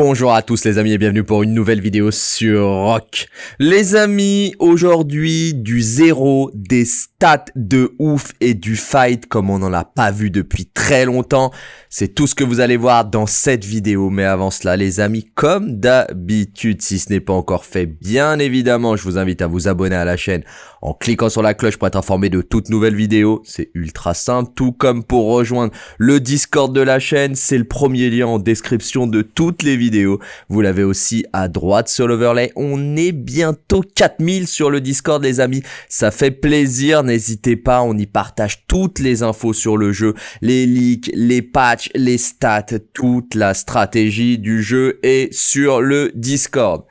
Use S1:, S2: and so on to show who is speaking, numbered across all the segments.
S1: Bonjour à tous les amis et bienvenue pour une nouvelle vidéo sur Rock. Les amis, aujourd'hui du zéro, des stats de ouf et du fight comme on n'en a pas vu depuis très longtemps. C'est tout ce que vous allez voir dans cette vidéo. Mais avant cela les amis, comme d'habitude, si ce n'est pas encore fait, bien évidemment, je vous invite à vous abonner à la chaîne en cliquant sur la cloche pour être informé de toutes nouvelles vidéos. C'est ultra simple, tout comme pour rejoindre le Discord de la chaîne, c'est le premier lien en description de toutes les vidéos. Vous l'avez aussi à droite sur l'overlay. On est bientôt 4000 sur le Discord les amis. Ça fait plaisir, n'hésitez pas, on y partage toutes les infos sur le jeu, les leaks, les patchs, les stats, toute la stratégie du jeu est sur le Discord.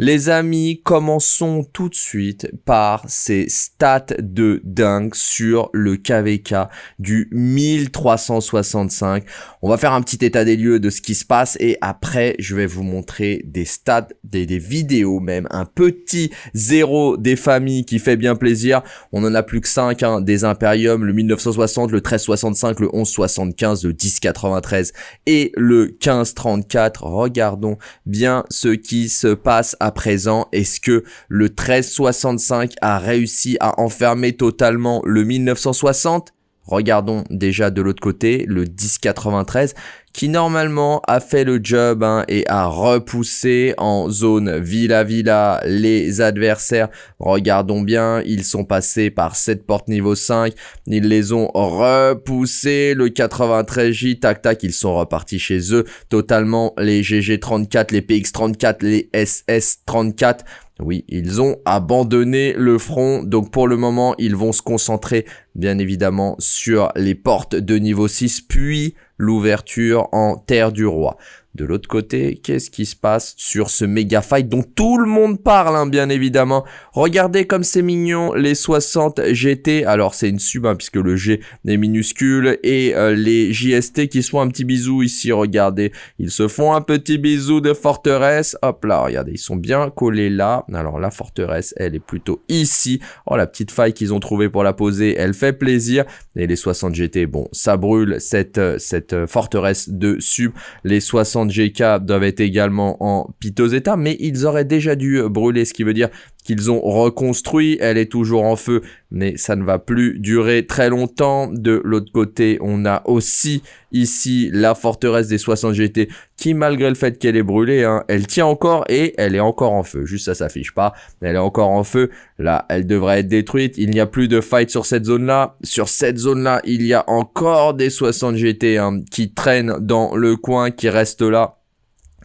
S1: Les amis, commençons tout de suite par ces stats de dingue sur le KVK du 1365. On va faire un petit état des lieux de ce qui se passe et après je vais vous montrer des stats, des, vidéos même, un petit zéro des familles qui fait bien plaisir. On en a plus que 5, hein, des Imperium, le 1960, le 1365, le 1175, le 1093 et le 1534. Regardons bien ce qui se passe à présent? Est-ce que le 1365 a réussi à enfermer totalement le 1960 Regardons déjà de l'autre côté le 1093 qui normalement a fait le job hein, et a repoussé en zone Villa Villa les adversaires. Regardons bien, ils sont passés par cette porte niveau 5, ils les ont repoussés, le 93J, tac tac, ils sont repartis chez eux. Totalement, les GG34, les PX34, les SS34, oui, ils ont abandonné le front, donc pour le moment, ils vont se concentrer bien évidemment sur les portes de niveau 6, puis l'ouverture en Terre du Roi. De l'autre côté, qu'est-ce qui se passe sur ce méga fight dont tout le monde parle, hein, bien évidemment? Regardez comme c'est mignon, les 60 GT. Alors, c'est une sub, hein, puisque le G est minuscule. Et euh, les JST qui se font un petit bisou ici, regardez. Ils se font un petit bisou de forteresse. Hop là, regardez, ils sont bien collés là. Alors, la forteresse, elle est plutôt ici. Oh, la petite faille qu'ils ont trouvée pour la poser, elle fait plaisir. Et les 60 GT, bon, ça brûle cette, euh, cette euh, forteresse de sub. Les 60 GK doivent être également en piteux état, mais ils auraient déjà dû brûler, ce qui veut dire qu'ils ont reconstruit, elle est toujours en feu, mais ça ne va plus durer très longtemps. De l'autre côté, on a aussi ici la forteresse des 60 GT, qui malgré le fait qu'elle est brûlée, hein, elle tient encore et elle est encore en feu. Juste ça s'affiche pas, elle est encore en feu. Là, elle devrait être détruite. Il n'y a plus de fight sur cette zone-là. Sur cette zone-là, il y a encore des 60 GT hein, qui traînent dans le coin, qui restent là.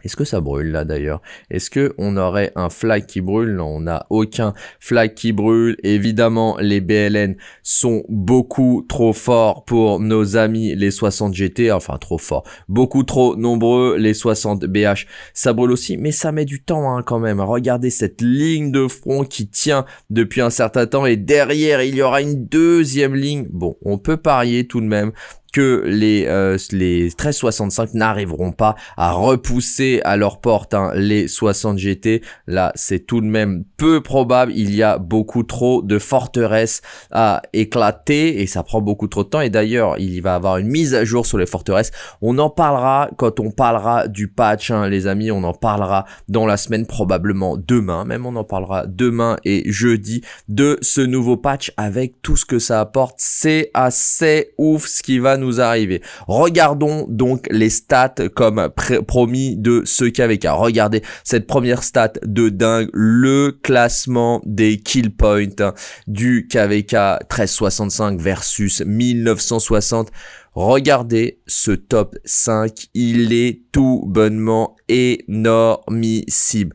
S1: Est-ce que ça brûle là d'ailleurs? Est-ce que on aurait un flag qui brûle? Non, on n'a aucun flag qui brûle. Évidemment, les BLN sont beaucoup trop forts pour nos amis les 60 GT, enfin trop forts, beaucoup trop nombreux les 60 BH. Ça brûle aussi, mais ça met du temps hein, quand même. Regardez cette ligne de front qui tient depuis un certain temps et derrière il y aura une deuxième ligne. Bon, on peut parier tout de même que les, euh, les 1365 n'arriveront pas à repousser à leur porte hein, les 60 GT. Là, c'est tout de même peu probable. Il y a beaucoup trop de forteresses à éclater et ça prend beaucoup trop de temps. Et d'ailleurs, il va y avoir une mise à jour sur les forteresses. On en parlera quand on parlera du patch, hein, les amis. On en parlera dans la semaine, probablement demain. Même on en parlera demain et jeudi de ce nouveau patch avec tout ce que ça apporte. C'est assez ouf ce qui va nous arriver. Regardons donc les stats comme promis de ce KVK. Regardez cette première stat de dingue, le classement des kill points du KVK 1365 versus 1960. Regardez ce top 5, il est tout bonnement énormissime.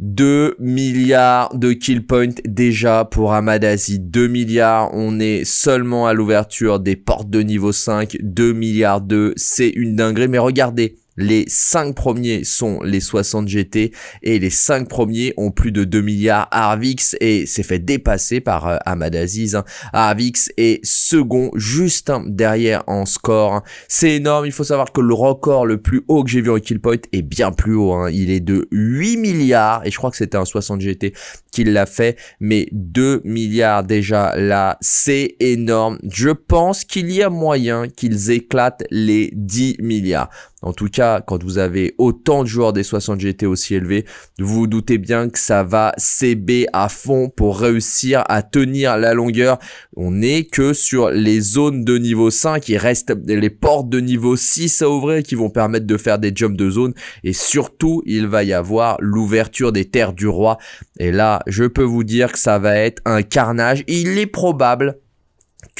S1: 2 milliards de kill points déjà pour Amadazi. 2 milliards, on est seulement à l'ouverture des portes de niveau 5. 2 milliards 2, c'est une dinguerie. Mais regardez, les 5 premiers sont les 60 GT et les 5 premiers ont plus de 2 milliards. Arvix et s'est fait dépasser par euh, Aziz. Hein. Arvix est second juste derrière en score. Hein. C'est énorme. Il faut savoir que le record le plus haut que j'ai vu en kill point est bien plus haut. Hein. Il est de 8 milliards et je crois que c'était un 60 GT qu'il l'a fait. Mais 2 milliards déjà là, c'est énorme. Je pense qu'il y a moyen qu'ils éclatent les 10 milliards. En tout cas, quand vous avez autant de joueurs des 60 GT aussi élevés, vous vous doutez bien que ça va CB à fond pour réussir à tenir la longueur. On n'est que sur les zones de niveau 5. Il reste les portes de niveau 6 à ouvrir qui vont permettre de faire des jumps de zone. Et surtout, il va y avoir l'ouverture des terres du roi. Et là, je peux vous dire que ça va être un carnage. Il est probable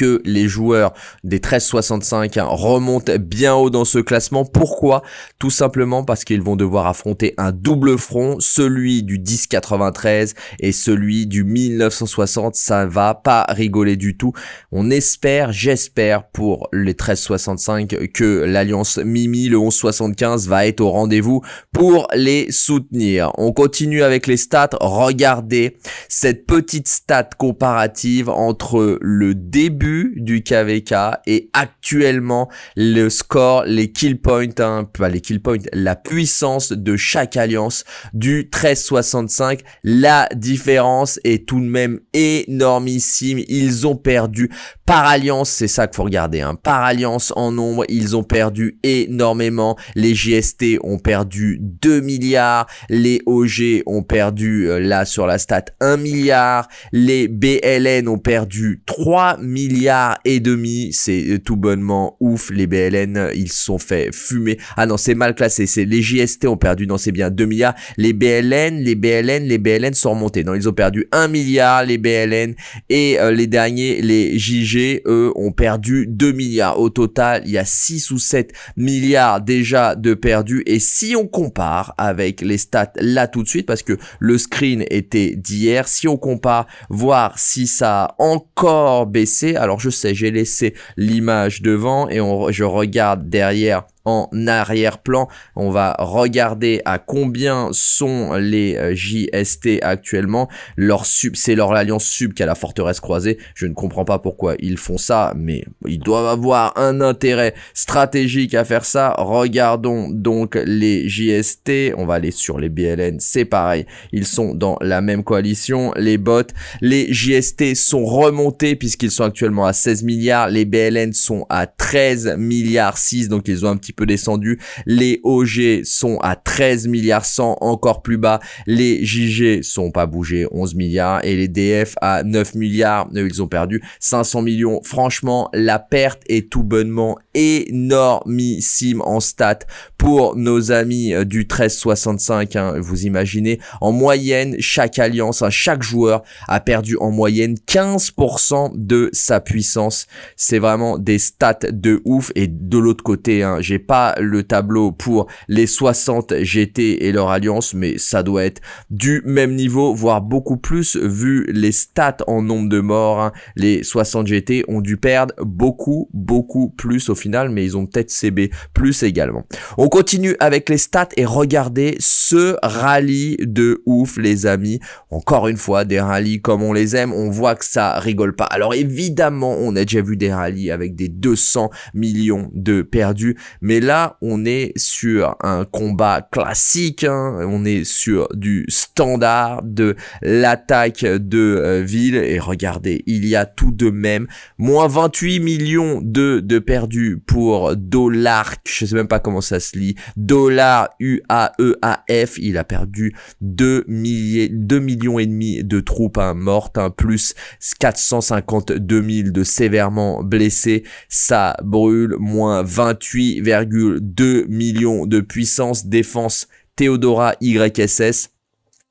S1: que les joueurs des 1365 hein, remontent bien haut dans ce classement. Pourquoi? Tout simplement parce qu'ils vont devoir affronter un double front, celui du 1093 et celui du 1960. Ça va pas rigoler du tout. On espère, j'espère pour les 1365 que l'alliance Mimi, le 1175 va être au rendez-vous pour les soutenir. On continue avec les stats. Regardez cette petite stat comparative entre le début du KVK et actuellement le score, les kill points, hein, pas les kill points, la puissance de chaque alliance du 1365. La différence est tout de même énormissime. Ils ont perdu par alliance, c'est ça qu'il faut regarder. Hein. Par alliance en nombre, ils ont perdu énormément. Les JST ont perdu 2 milliards. Les OG ont perdu, euh, là sur la stat, 1 milliard. Les BLN ont perdu 3 milliards milliards et demi. C'est euh, tout bonnement ouf. Les BLN, ils se sont fait fumer. Ah non, c'est mal classé. C'est les JST ont perdu. Non, c'est bien 2 milliards. Les BLN, les BLN, les BLN sont remontés. Non, ils ont perdu 1 milliard, les BLN. Et euh, les derniers, les JG, eux, ont perdu 2 milliards. Au total, il y a 6 ou 7 milliards déjà de perdus. Et si on compare avec les stats là tout de suite, parce que le screen était d'hier, si on compare, voir si ça a encore baissé, alors je sais, j'ai laissé l'image devant et je regarde derrière en arrière-plan. On va regarder à combien sont les euh, JST actuellement. Leur sub, c'est leur alliance sub qui a la forteresse croisée. Je ne comprends pas pourquoi ils font ça, mais ils doivent avoir un intérêt stratégique à faire ça. Regardons donc les JST. On va aller sur les BLN, c'est pareil. Ils sont dans la même coalition. Les bots, les JST sont remontés puisqu'ils sont actuellement à 16 milliards. Les BLN sont à 13 milliards 6, donc ils ont un petit peu descendu. Les OG sont à 13 milliards 100, encore plus bas. Les JG sont pas bougés, 11 milliards. Et les DF à 9 milliards, ils ont perdu 500 millions. Franchement, la perte est tout bonnement énormissime en stats pour nos amis euh, du 1365. Hein. Vous imaginez, en moyenne, chaque alliance, hein, chaque joueur a perdu en moyenne 15% de sa puissance. C'est vraiment des stats de ouf. Et de l'autre côté, hein, j'ai pas le tableau pour les 60 GT et leur alliance, mais ça doit être du même niveau, voire beaucoup plus vu les stats en nombre de morts. Hein. Les 60 GT ont dû perdre beaucoup, beaucoup plus au final, mais ils ont peut-être CB plus également. On continue avec les stats et regardez ce rallye de ouf, les amis. Encore une fois, des rallyes comme on les aime, on voit que ça rigole pas. Alors évidemment, on a déjà vu des rallyes avec des 200 millions de perdus, là, on est sur un combat classique, hein. on est sur du standard de l'attaque de euh, ville. Et regardez, il y a tout de même moins 28 millions de, de perdus pour Dollar, je sais même pas comment ça se lit, Dollar UAEAF, il a perdu 2, milliers, 2 millions et demi de troupes hein, mortes, hein, plus 452 000 de sévèrement blessés, ça brûle, moins 28, 2 millions de puissance défense Theodora YSS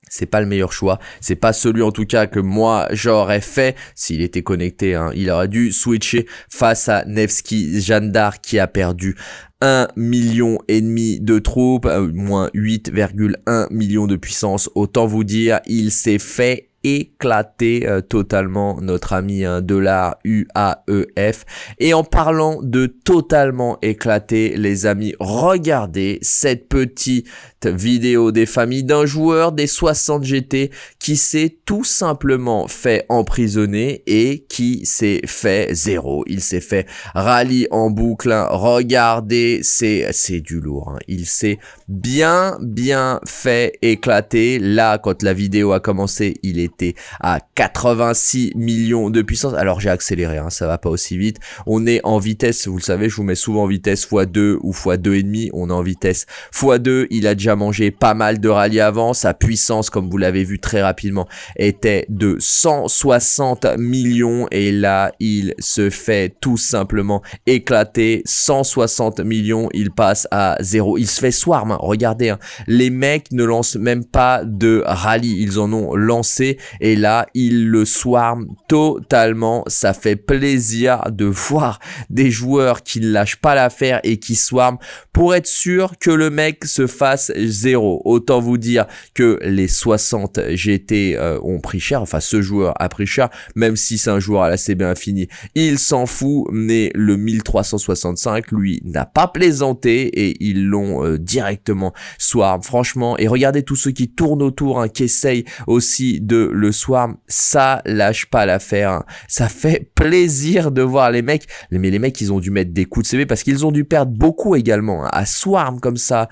S1: c'est pas le meilleur choix. C'est pas celui en tout cas que moi j'aurais fait s'il était connecté. Hein. Il aurait dû switcher face à Nevsky Jandar qui a perdu 1 million et demi de troupes, euh, moins 8,1 millions de puissance. Autant vous dire, il s'est fait éclater euh, totalement notre ami hein, dollar UAEF et en parlant de totalement éclater les amis regardez cette petite vidéo des familles d'un joueur des 60 GT qui s'est tout simplement fait emprisonner et qui s'est fait zéro. Il s'est fait rallye en boucle. Hein. Regardez, c'est c'est du lourd. Hein. Il s'est bien bien fait éclater. Là, quand la vidéo a commencé, il était à 86 millions de puissance. Alors j'ai accéléré, hein, ça va pas aussi vite. On est en vitesse, vous le savez, je vous mets souvent en vitesse x2 ou x2,5. On est en vitesse x2. Il a déjà mangé pas mal de rallyes avant. Sa puissance, comme vous l'avez vu très rapidement, était de 160 millions. Et là, il se fait tout simplement éclater. 160 millions, il passe à zéro. Il se fait swarm. Hein. Regardez, hein. les mecs ne lancent même pas de rallye. Ils en ont lancé. Et là, ils le swarm totalement. Ça fait plaisir de voir des joueurs qui ne lâchent pas l'affaire et qui swarm pour être sûr que le mec se fasse zéro. Autant vous dire que les 60 GT euh, ont pris cher, enfin ce joueur a pris cher, même si c'est un joueur à la CB Infini, il s'en fout, mais le 1365, lui, n'a pas plaisanté et ils l'ont euh, directement swarm, franchement, et regardez tous ceux qui tournent autour, hein, qui essayent aussi de le swarm, ça lâche pas l'affaire, hein. ça fait plaisir de voir les mecs, mais les mecs ils ont dû mettre des coups de CB parce qu'ils ont dû perdre beaucoup également, hein. à swarm comme ça,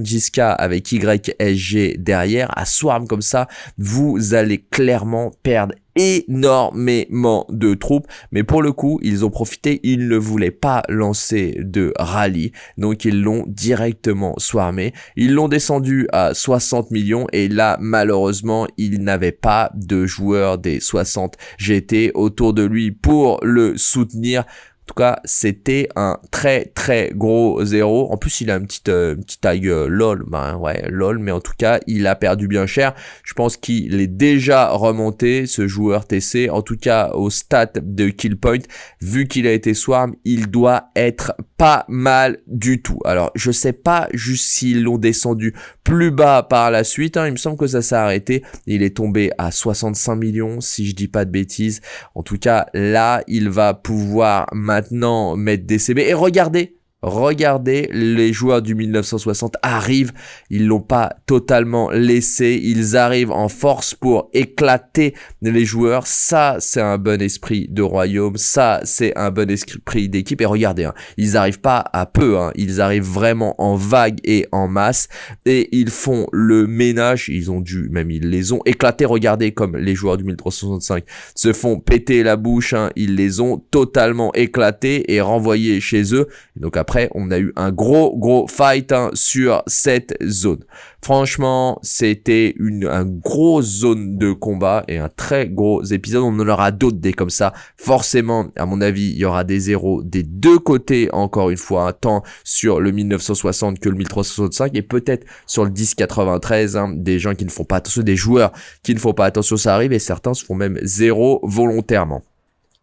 S1: Jiska avec YSG derrière, à swarm comme ça, vous allez clairement perdre énormément de troupes. Mais pour le coup ils ont profité ils ne voulaient pas lancer de rallye. Donc ils l'ont directement swarmé. Ils l'ont descendu à 60 millions et là malheureusement il n'avait pas de joueurs des 60 GT autour de lui pour le soutenir en tout cas, c'était un très très gros zéro. En plus, il a une petite, euh, petite taille euh, lol. Ben ouais, lol. Mais en tout cas, il a perdu bien cher. Je pense qu'il est déjà remonté, ce joueur TC. En tout cas, au stade de kill point, vu qu'il a été swarm, il doit être pas mal du tout. Alors, je sais pas juste s'ils l'ont descendu plus bas par la suite. Hein. Il me semble que ça s'est arrêté. Il est tombé à 65 millions, si je dis pas de bêtises. En tout cas, là, il va pouvoir maintenant mettre des CB. Et regardez, Regardez, les joueurs du 1960 arrivent, ils l'ont pas totalement laissé, ils arrivent en force pour éclater les joueurs. Ça, c'est un bon esprit de royaume, ça, c'est un bon esprit d'équipe. Et regardez, hein, ils arrivent pas à peu, hein, ils arrivent vraiment en vague et en masse, et ils font le ménage. Ils ont dû, même ils les ont éclatés. Regardez comme les joueurs du 1365 se font péter la bouche, hein, ils les ont totalement éclatés et renvoyés chez eux. donc après on a eu un gros, gros fight hein, sur cette zone. Franchement, c'était une, grosse zone de combat et un très gros épisode. On en aura d'autres des comme ça. Forcément, à mon avis, il y aura des zéros des deux côtés, encore une fois, tant sur le 1960 que le 1365 et peut-être sur le 1093, hein, des gens qui ne font pas attention, des joueurs qui ne font pas attention, ça arrive et certains se font même zéro volontairement.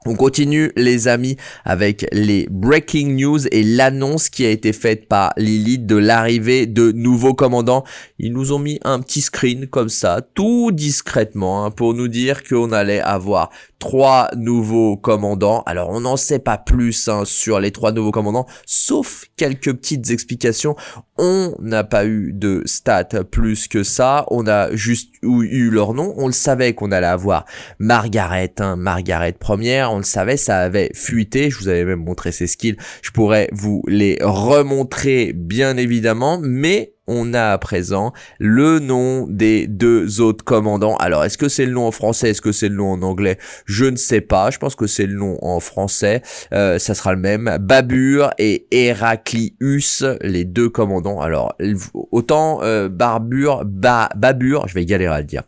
S1: On continue les amis avec les breaking news et l'annonce qui a été faite par Lilith de l'arrivée de nouveaux commandants. Ils nous ont mis un petit screen comme ça, tout discrètement, hein, pour nous dire qu'on allait avoir trois nouveaux commandants. Alors on n'en sait pas plus hein, sur les trois nouveaux commandants, sauf quelques petites explications. On n'a pas eu de stats plus que ça, on a juste eu leur nom. On le savait qu'on allait avoir Margaret, hein, Margaret première, on le savait, ça avait fuité. Je vous avais même montré ses skills. Je pourrais vous les remontrer bien évidemment, mais on a à présent le nom des deux autres commandants. Alors, est-ce que c'est le nom en français Est-ce que c'est le nom en anglais? Je ne sais pas. Je pense que c'est le nom en français. Euh, ça sera le même. Babur et Héraclius, les deux commandants. Alors, autant euh, Barbure, Babur, je vais galérer à le dire.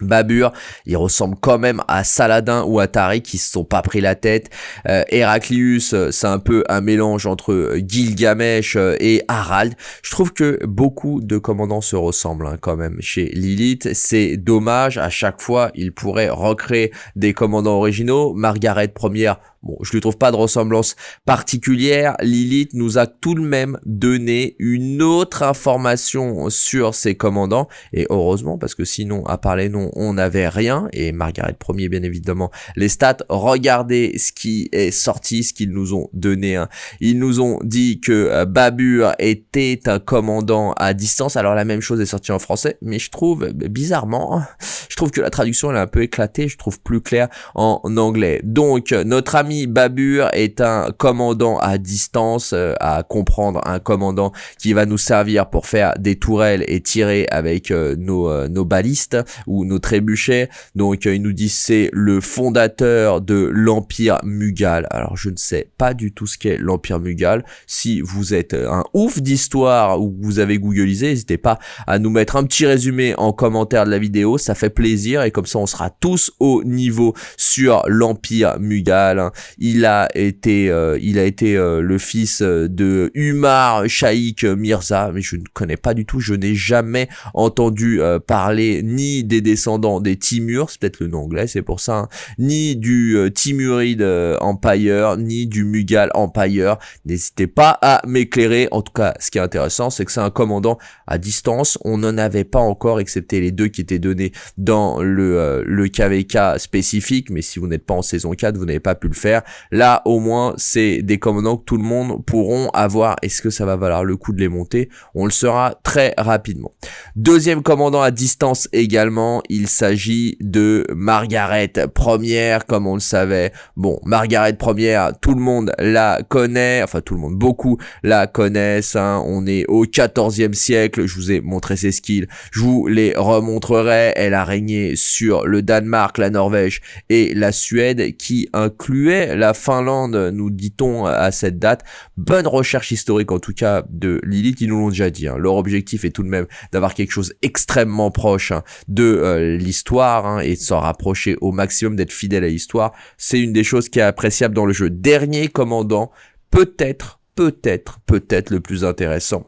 S1: Babur, il ressemble quand même à Saladin ou à Tariq qui se sont pas pris la tête. Euh, Héraclius, euh, c'est un peu un mélange entre euh, Gilgamesh euh, et Harald. Je trouve que beaucoup de commandants se ressemblent hein, quand même chez Lilith. C'est dommage, à chaque fois, il pourrait recréer des commandants originaux. Margaret première, Bon, je lui trouve pas de ressemblance particulière. Lilith nous a tout de même donné une autre information sur ses commandants. Et heureusement, parce que sinon, à part les noms, on n'avait rien. Et Margaret Premier, bien évidemment, les stats. Regardez ce qui est sorti, ce qu'ils nous ont donné. Hein. Ils nous ont dit que euh, Babur était un commandant à distance. Alors la même chose est sortie en français, mais je trouve, bizarrement, je trouve que la traduction elle est un peu éclatée. Je trouve plus clair en anglais. Donc, notre ami Babur est un commandant à distance, euh, à comprendre, un commandant qui va nous servir pour faire des tourelles et tirer avec euh, nos, euh, balistes ou nos trébuchets. Donc il nous dit c'est le fondateur de l'Empire Mughal. Alors je ne sais pas du tout ce qu'est l'Empire Mughal. Si vous êtes un ouf d'histoire ou vous avez googlisé, n'hésitez pas à nous mettre un petit résumé en commentaire de la vidéo, ça fait plaisir et comme ça on sera tous au niveau sur l'Empire Mughal. Il a été, euh, il a été euh, le fils euh, de Umar Shaikh Mirza, mais je ne connais pas du tout, je n'ai jamais entendu parler ni des descendants des Timur, c'est peut-être le nom anglais, c'est pour ça, hein, ni du Timurid Empire, ni du Mughal Empire. N'hésitez pas à m'éclairer. En tout cas, ce qui est intéressant, c'est que c'est un commandant à distance. On n'en avait pas encore, excepté les deux qui étaient donnés dans le, le KVK spécifique, mais si vous n'êtes pas en saison 4, vous n'avez pas pu le faire. Là, au moins, c'est des commandants que tout le monde pourront avoir. Est-ce que ça va valoir le coup de les monter? On le saura très rapidement. Deuxième commandant à distance également, il s'agit de Margaret Première, comme on le savait. Bon, Margaret Première, tout le monde la connaît, enfin tout le monde, beaucoup la connaissent. Hein. On est au 14e siècle, je vous ai montré ses skills, je vous les remontrerai. Elle a régné sur le Danemark, la Norvège et la Suède, qui incluait la Finlande, nous dit-on à cette date. Bonne recherche historique en tout cas de Lilith, ils nous l'ont déjà dit. Hein. Leur objectif est tout de même d'avoir quelque chose extrêmement proche hein, de euh, l'histoire hein, et de s'en rapprocher au maximum, d'être fidèle à l'histoire. C'est une des choses qui est appréciable dans le jeu. Dernier commandant, peut-être peut-être, peut-être le plus intéressant.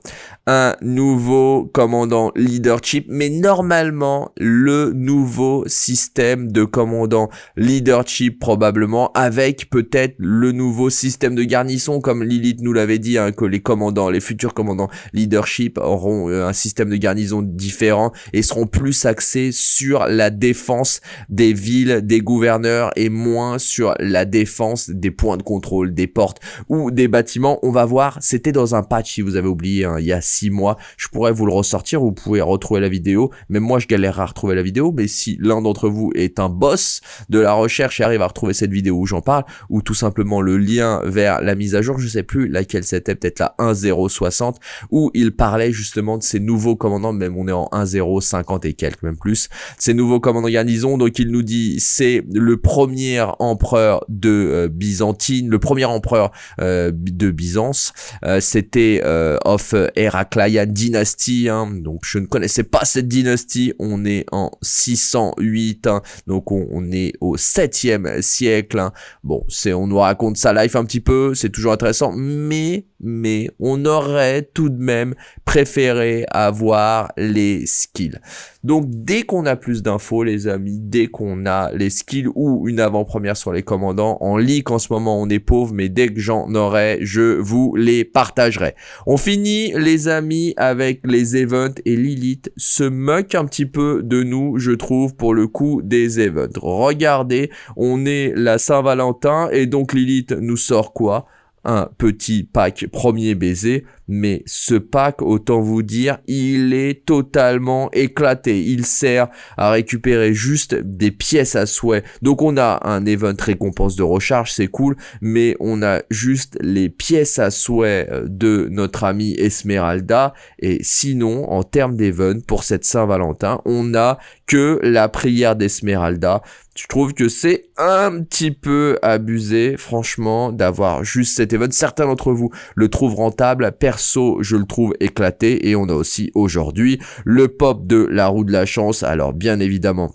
S1: Un nouveau commandant leadership, mais normalement le nouveau système de commandant leadership probablement, avec peut-être le nouveau système de garnison, comme Lilith nous l'avait dit, hein, que les commandants, les futurs commandants leadership auront euh, un système de garnison différent et seront plus axés sur la défense des villes, des gouverneurs et moins sur la défense des points de contrôle, des portes ou des bâtiments. On va voir, c'était dans un patch si vous avez oublié hein, il y a 6 mois. Je pourrais vous le ressortir, vous pouvez retrouver la vidéo. mais moi, je galère à retrouver la vidéo. Mais si l'un d'entre vous est un boss de la recherche et arrive à retrouver cette vidéo où j'en parle, ou tout simplement le lien vers la mise à jour, je sais plus laquelle c'était, peut-être la 1.060, où il parlait justement de ces nouveaux commandants, même on est en 1.050 et quelques, même plus, ces nouveaux commandants garnison. Donc il nous dit c'est le premier empereur de euh, Byzantine, le premier empereur euh, de Byzance euh, c'était of Heraclian Dynasty, hein. donc je ne connaissais pas cette dynastie, on est en 608, hein. donc on, est au 7e siècle. Hein. Bon, c'est on nous raconte sa life un petit peu, c'est toujours intéressant, mais mais on aurait tout de même préféré avoir les skills. Donc dès qu'on a plus d'infos les amis, dès qu'on a les skills ou une avant-première sur les commandants, en leak en ce moment on est pauvre, mais dès que j'en aurai, je vous les partagerai. On finit les amis avec les events et Lilith se moque un petit peu de nous, je trouve, pour le coup des events. Regardez, on est la Saint-Valentin et donc Lilith nous sort quoi? Un petit pack premier baiser, mais ce pack, autant vous dire, il est totalement éclaté. Il sert à récupérer juste des pièces à souhait. Donc on a un event récompense de recharge, c'est cool, mais on a juste les pièces à souhait euh, de notre ami Esmeralda. Et sinon, en termes d'event, pour cette Saint-Valentin, on a que la prière d'Esmeralda. Je trouve que c'est un petit peu abusé, franchement, d'avoir juste cet event. Certains d'entre vous le trouvent rentable. Perso, je le trouve éclaté. Et on a aussi aujourd'hui le pop de la roue de la chance. Alors, bien évidemment,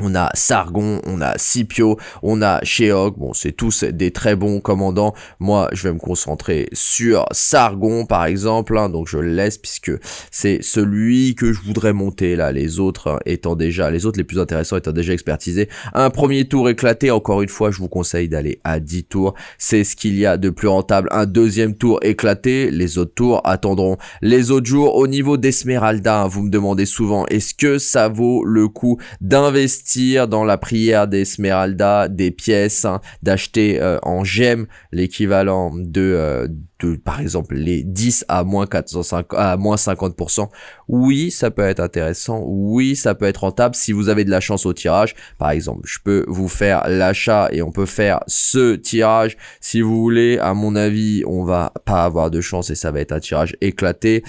S1: on a Sargon, on a Scipio, on a Sheok, bon c'est tous des très bons commandants, moi je vais me concentrer sur Sargon par exemple, hein. donc je le laisse puisque c'est celui que je voudrais monter là, les autres hein, étant déjà, les autres les plus intéressants étant déjà expertisés. Un premier tour éclaté, encore une fois je vous conseille d'aller à 10 tours, c'est ce qu'il y a de plus rentable. Un deuxième tour éclaté, les autres tours attendront les autres jours. Au niveau d'Esmeralda, hein, vous me demandez souvent, est-ce que ça vaut le coup d'investir dans la prière d'Esmeralda des pièces, hein, d'acheter euh, en gemmes l'équivalent de, euh, de, par exemple, les 10 à moins 450, à moins 50%. Oui, ça peut être intéressant. Oui, ça peut être rentable si vous avez de la chance au tirage. Par exemple, je peux vous faire l'achat et on peut faire ce tirage. Si vous voulez, à mon avis, on va pas avoir de chance et ça va être un tirage éclaté.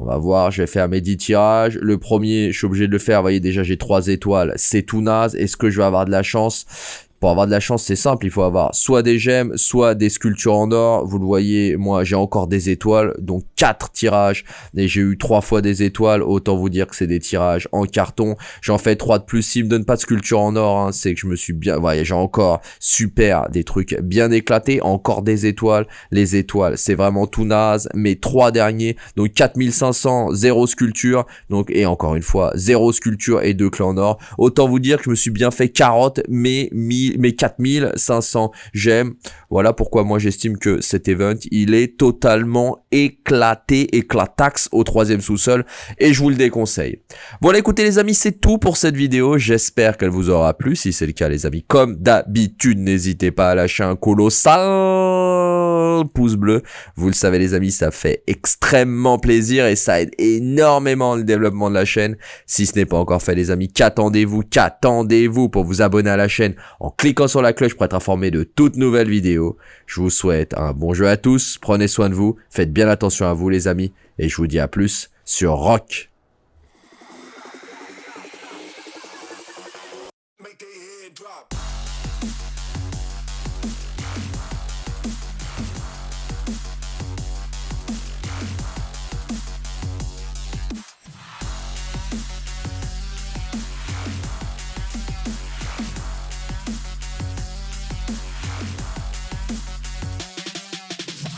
S1: On va voir, je vais faire mes 10 tirages. Le premier, je suis obligé de le faire. Vous voyez, déjà, j'ai 3 étoiles. C'est tout naze. Est-ce que je vais avoir de la chance? Pour avoir de la chance, c'est simple, il faut avoir soit des gemmes, soit des sculptures en or. Vous le voyez, moi j'ai encore des étoiles, donc 4 tirages, et j'ai eu 3 fois des étoiles, autant vous dire que c'est des tirages en carton. J'en fais 3 de plus, s'il me donne pas de sculpture en or, hein, c'est que je me suis bien... Voyez, j'ai encore super, des trucs bien éclatés, encore des étoiles. Les étoiles, c'est vraiment tout naze, mes 3 derniers, donc 4500, 0 sculpture, donc et encore une fois, 0 sculpture et 2 clés en or. Autant vous dire que je me suis bien fait carotte, mais 1000 mes 4500 j'aime. Voilà pourquoi moi j'estime que cet event, il est totalement éclaté, éclatax au troisième sous-sol et je vous le déconseille. Voilà écoutez les amis, c'est tout pour cette vidéo. J'espère qu'elle vous aura plu. Si c'est le cas les amis, comme d'habitude, n'hésitez pas à lâcher un colossal pouce bleu. Vous le savez les amis, ça fait extrêmement plaisir et ça aide énormément le développement de la chaîne. Si ce n'est pas encore fait les amis, qu'attendez-vous? Qu'attendez-vous pour vous abonner à la chaîne? En cliquant sur la cloche pour être informé de toutes nouvelles vidéos. Je vous souhaite un bon jeu à tous, prenez soin de vous, faites bien attention à vous les amis, et je vous dis à plus sur Rock.